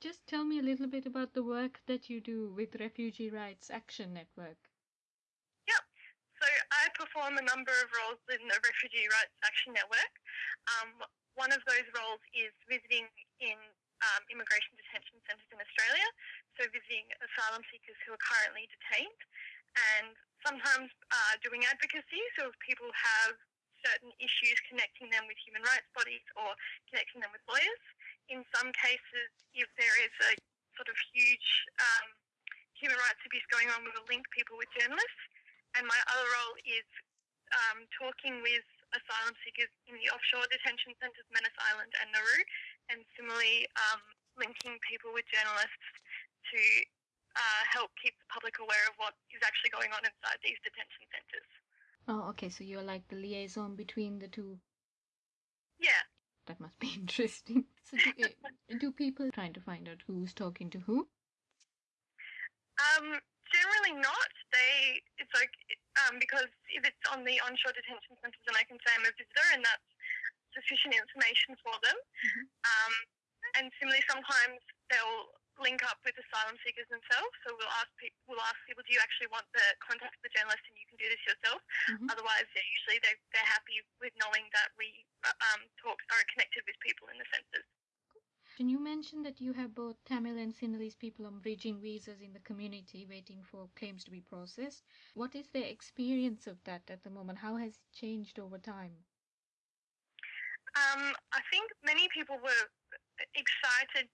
just tell me a little bit about the work that you do with Refugee Rights Action Network. Yep. So I perform a number of roles in the Refugee Rights Action Network. Um, one of those roles is visiting in um, immigration detention centres in Australia, so visiting asylum seekers who are currently detained, and sometimes uh, doing advocacy. So if people have certain issues connecting them with human rights bodies or connecting them with lawyers. In some cases, if there is a sort of huge um, human rights abuse going on, we will link people with journalists. And my other role is um, talking with asylum seekers in the offshore detention centres, Manus Island and Nauru, and similarly um, linking people with journalists to uh, help keep the public aware of what is actually going on inside these detention centres. Oh, okay, so you're like the liaison between the two. That must be interesting. So do, do people trying to find out who's talking to who? Um, generally not. They, it's like, um, because if it's on the onshore detention centres, then I can say I'm a visitor, and that's sufficient information for them. Mhm. Um, and similarly, sometimes they'll link up with asylum seekers themselves. So we'll ask people, we'll ask people, do you actually want the contact of the journalist, and you can do this yourself. Mhm. Otherwise, they're usually they're, they're happy with knowing that we uh, um, talk are connected with people in the centres. And you mentioned that you have both Tamil and Sinhalese people on bridging visas in the community waiting for claims to be processed. What is their experience of that at the moment? How has it changed over time? Um, I think many people were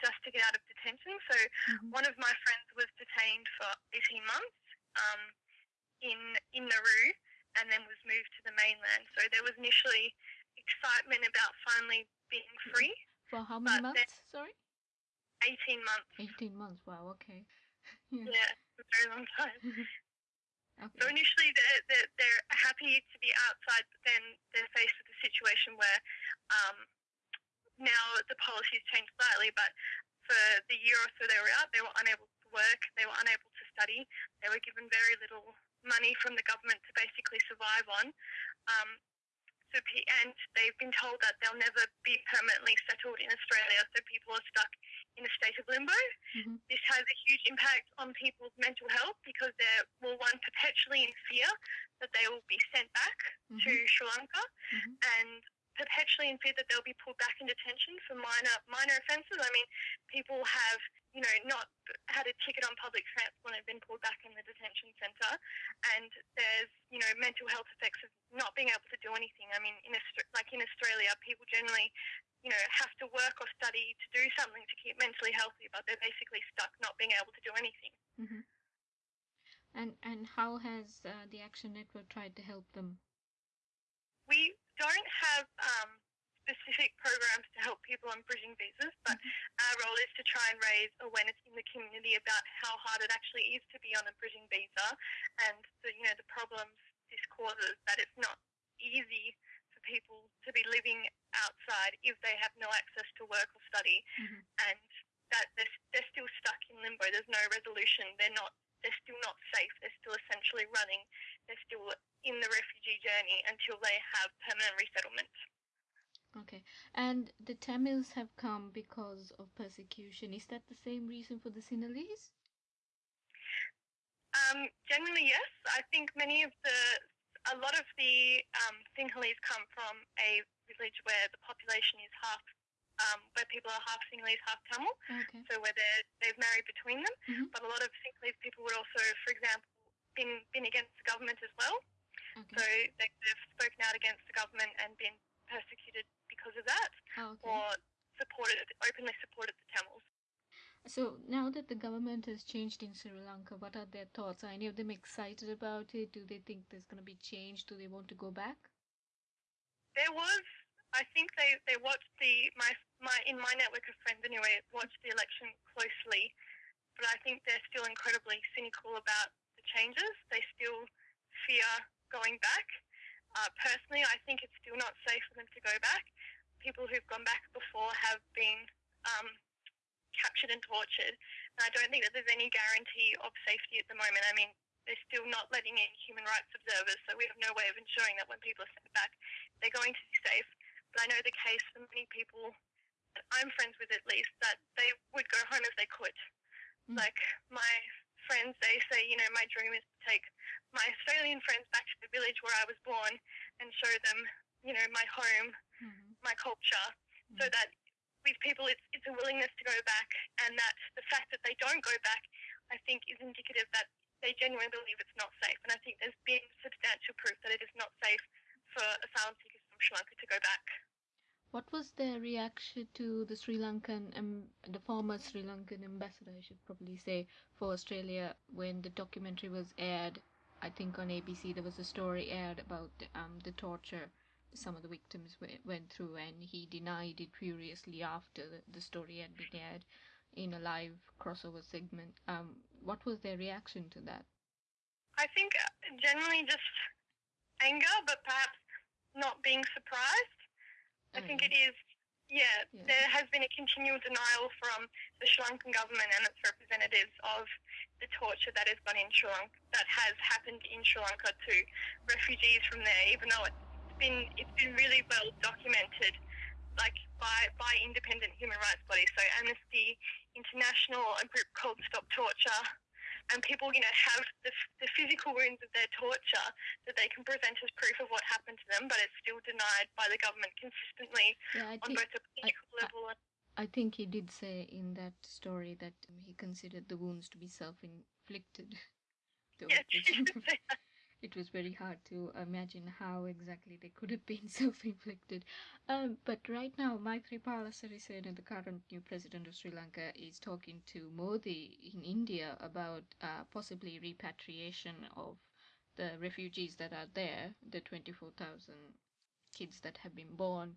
just to get out of detention. So Mhm. one of my friends was detained for 18 months um, in in Nauru and then was moved to the mainland. So there was initially excitement about finally being free. For how many months? Sorry? 18 months. 18 months. Wow, okay. Yeah. Yeah, very long time. So initially they're, they're, they're happy to be outside, but then they're faced with a situation where um, now the policy's changed slightly, but for the year or so they were out, they were unable to work, they were unable to study, they were given very little money from the government to basically survive on. Um, so, and they've been told that they'll never be permanently settled in Australia, so people are stuck in a state of limbo Mhm. this has a huge impact on people's mental health because they're, well, one, perpetually in fear that they will be sent back to Mhm. Sri Lanka Mhm. and perpetually in fear that they'll be pulled back in detention for minor minor offences. I mean, people have, you know, not had a ticket on public transport and been pulled back in the detention centre and there's, you know, mental health effects of not being able to do anything. I mean, in like in Australia, people generally you know, have to work or study to do something to keep mentally healthy, but they're basically stuck not being able to do anything. Mhm. And and how has uh, the Action Network tried to help them? We don't have um, specific programs to help people on bridging visas, but our role is to try and raise awareness in the community about how hard it actually is to be on a bridging visa and the, you know, the problems this causes, that it's not easy for people to be living outside if they have no access to work or study Mhm. and that they're, they're still stuck in limbo. There's no resolution. They're not. They're still not safe. They're still essentially running. They're still in the refugee journey until they have permanent resettlement. Okay. And the Tamils have come because of persecution. Is that the same reason for the Sinhalese? Um, generally, yes. I think many of the, a lot of the um, Sinhalese come from a village where the population is half, um, where people are half Sinhalese, half Tamil. Okay. So where they're, they've married between them. Mhm. But a lot of Sinhalese people would also, for example, been been against the government as well. So they've spoken out against the government and been persecuted because of that, Ah, okay. or supported openly supported the Tamils. So now that the government has changed in Sri Lanka, what are their thoughts? Are any of them excited about it? Do they think there's going to be change? Do they want to go back? There was, I think they, they watched the my my in my network of friends anyway watched the election closely, but I think they're still incredibly cynical about changes. They still fear going back. Uh, personally, I think it's still not safe for them to go back. People who've gone back before have been um, captured and tortured, and I don't think that there's any guarantee of safety at the moment. I mean, they're still not letting in human rights observers, so we have no way of ensuring that when people are sent back, they're going to be safe. But I know the case for many people that I'm friends with at least, that they would go home if they could. Mm. Like my friends, they say, you know, my dream is to take my Australian friends back to the village where I was born and show them, you know, my home, Mhm. my culture, so Mm. that with people it's, it's a willingness to go back and that the fact that they don't go back, I think, is indicative that they genuinely believe it's not safe. And I think there's been substantial proof that it is not safe for asylum seekers from Sri Lanka to go back. What was their reaction to the Sri Lankan, um, the former Sri Lankan ambassador, I should probably say, for Australia when the documentary was aired? I think on ABC there was a story aired about um, the torture some of the victims went through, and he denied it furiously after the, the story had been aired in a live crossover segment. Um, what was their reaction to that? I think uh, generally just anger, but perhaps not being surprised. I think mm. it is, yeah, Yeah. there has been a continual denial from the Sri Lankan government and its representatives of the torture that has gone in Sri Lanka, that has happened in Sri Lanka to refugees from there, even though it's been it's been really well documented, like by by independent human rights bodies, so Amnesty International, a group called Stop Torture, and people, you know, have the, the physical wounds of their torture that they can present as proof of what happened to them, but it's still denied by the government consistently Yeah, I on think both a political I- level and I think he did say in that story that he considered the wounds to be self-inflicted. Though yes, it was- very hard to imagine how exactly they could have been self-inflicted. Um, but right now, Maithripala Sirisena, the current new president of Sri Lanka, is talking to Modi in India about uh, possibly repatriation of the refugees that are there, the 24,000 kids that have been born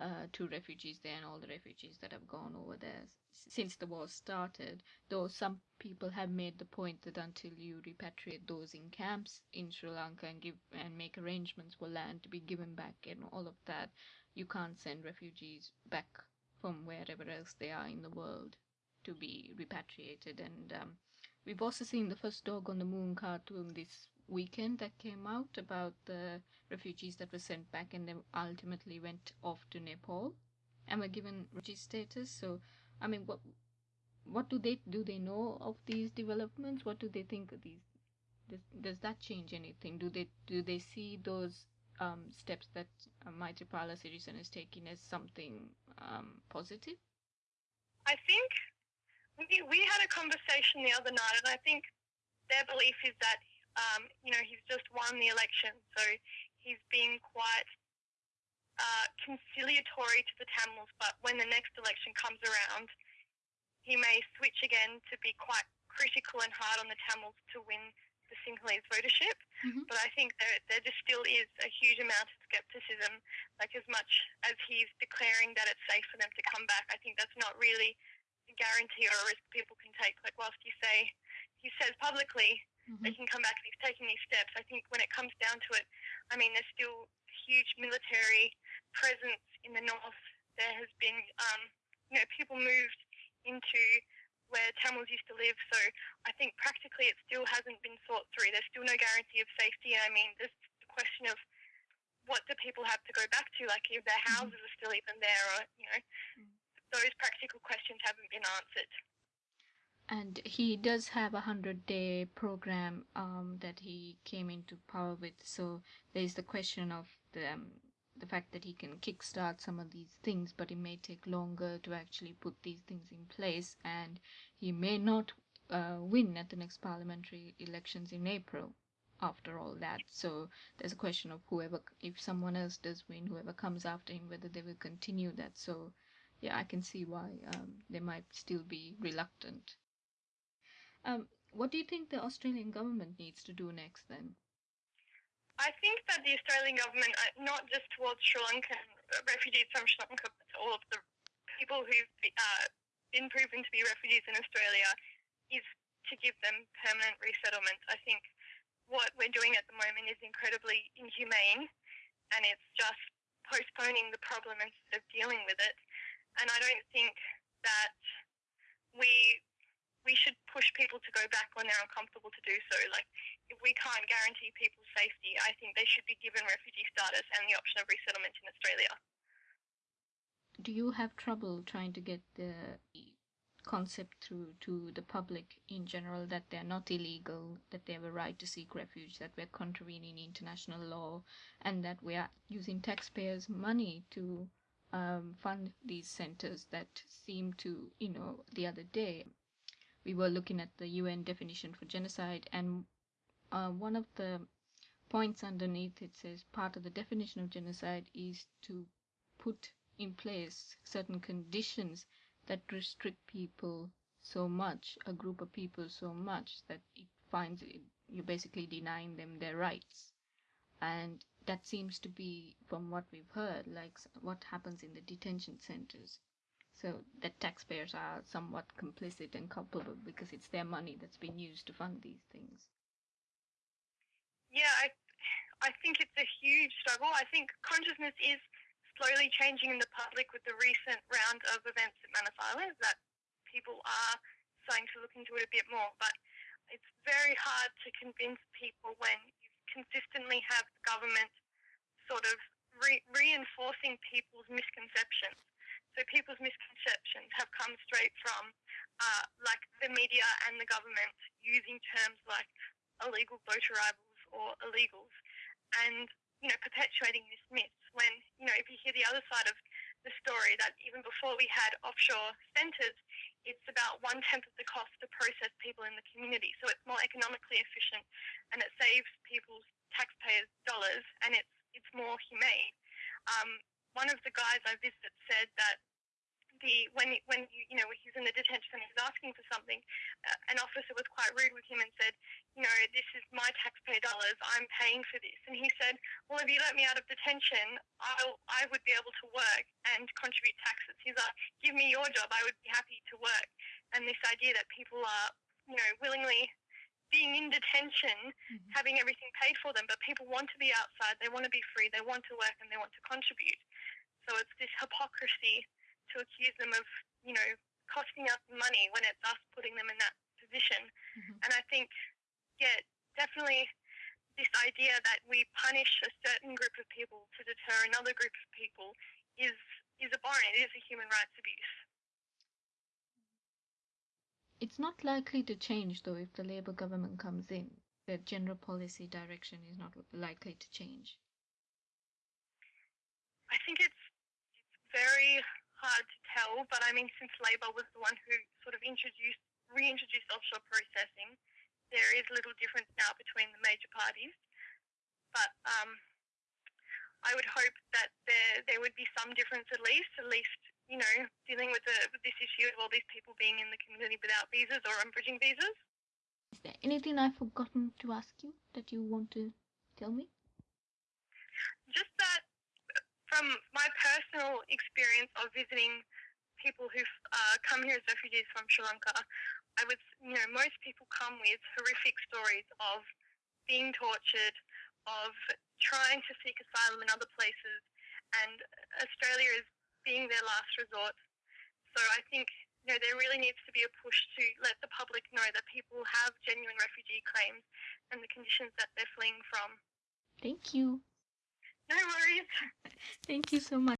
uh, to refugees there and all the refugees that have gone over there since the war started. Though some people have made the point that until you repatriate those in camps in Sri Lanka and give and make arrangements for land to be given back and all of that, you can't send refugees back from wherever else they are in the world to be repatriated. And um, we've also seen the first dog on the moon cartoon this weekend that came out about the refugees that were sent back and then ultimately went off to Nepal and were given refugee status. So, I mean, what what do they do? They know of these developments. What do they think of these? Does, does that change anything? Do they do they see those um, steps that uh, Maithripala Sirisena is taking as something um, positive? I think we, we had a conversation the other night, and I think their belief is that, um, you know, he's just won the election, so he's being quite uh, conciliatory to the Tamils, but when the next election comes around, he may switch again to be quite critical and hard on the Tamils to win the Sinhalese votership. Mhm. But I think there, there just still is a huge amount of skepticism. Like as much as he's declaring that it's safe for them to come back, I think that's not really guarantee or a risk people can take. Like whilst you say he says publicly they can come back and he's taking these steps, I think when it comes down to it, I mean there's still huge military presence in the north. There has been um, you know, people moved into where Tamils used to live. So I think practically it still hasn't been thought through. There's still no guarantee of safety. And I mean, there's the question of what do people have to go back to? Like if their houses are still even there, or you know, Mm. Those practical questions haven't been answered. And he does have a hundred day program um, that he came into power with. So there's the question of the um, the fact that he can kickstart some of these things, but it may take longer to actually put these things in place, and he may not uh, win at the next parliamentary elections in April. After all that, so there's a question of whoever, if someone else does win, whoever comes after him, whether they will continue that. So, yeah, I can see why um, they might still be reluctant. Um, what do you think the Australian government needs to do next then? I think that the Australian government, uh, not just towards Sri Lankan refugees from Sri Lanka, but all of the people who've uh, been proven to be refugees in Australia, is to give them permanent resettlement. I think what we're doing at the moment is incredibly inhumane, and it's just postponing the problem instead of dealing with it. And I don't think that we we should push people to go back when they're uncomfortable to do so. Like if we can't guarantee people's safety, I think they should be given refugee status and the option of resettlement in Australia. Do you have trouble trying to get the concept through to the public in general that they're not illegal, that they have a right to seek refuge, that we're contravening international law, and that we are using taxpayers' money to um, fund these centers that seem to, you know, the other day we were looking at the UN definition for genocide, and uh, one of the points underneath it says part of the definition of genocide is to put in place certain conditions that restrict people so much, a group of people so much that it finds it, you're basically denying them their rights. And that seems to be, from what we've heard, like what happens in the detention centers. So that taxpayers are somewhat complicit and culpable because it's their money that's been used to fund these things. Yeah, I, I think it's a huge struggle. I think consciousness is slowly changing in the public with the recent round of events at Manus Island that people are starting to look into it a bit more. But it's very hard to convince people when consistently have the government sort of re- reinforcing people's misconceptions. So people's misconceptions have come straight from uh, like the media and the government using terms like illegal boat arrivals or illegals and, you know, perpetuating this myth when, you know, if you hear the other side of the story that even before we had offshore centres, it's about one tenth of the cost to process people in the community. So it's more economically efficient and it saves people's taxpayers' dollars and it's it's more humane. Um, one of the guys I visited said that the when when you, you know he's in the detention center, he's asking for something. Uh, an officer was quite rude with him and said, you know, this is my taxpayer dollars. I'm paying for this. And he said, well, if you let me out of detention, I'll I would be able to work and contribute taxes. He's like, give me your job. I would be happy to work. And this idea that people are, you know, willingly being in detention, mm-hmm. having everything paid for them, but people want to be outside, they want to be free, they want to work, and they want to contribute. So it's this hypocrisy to accuse them of, you know, costing us money when it's us putting them in that position. Mm-hmm. And I think, yeah, definitely this idea that we punish a certain group of people to deter another group of people is is abhorrent. It is a human rights abuse. It's not likely to change, though, if the Labour government comes in. The general policy direction is not likely to change. I think it's, it's very hard to tell, but I mean, since Labour was the one who sort of introduced, reintroduced offshore processing, there is little difference now between the major parties. But um, I would hope that there there would be some difference at least, at least you know, dealing with, the, with this issue of all these people being in the community without visas or on bridging visas. Is there anything I've forgotten to ask you that you want to tell me? Just that from my personal experience of visiting people who've uh, come here as refugees from Sri Lanka, I would, you know, most people come with horrific stories of being tortured, of trying to seek asylum in other places, and Australia is being their last resort. So I think you know there really needs to be a push to let the public know that people have genuine refugee claims and the conditions that they're fleeing from. Thank you. No worries. Thank you so much.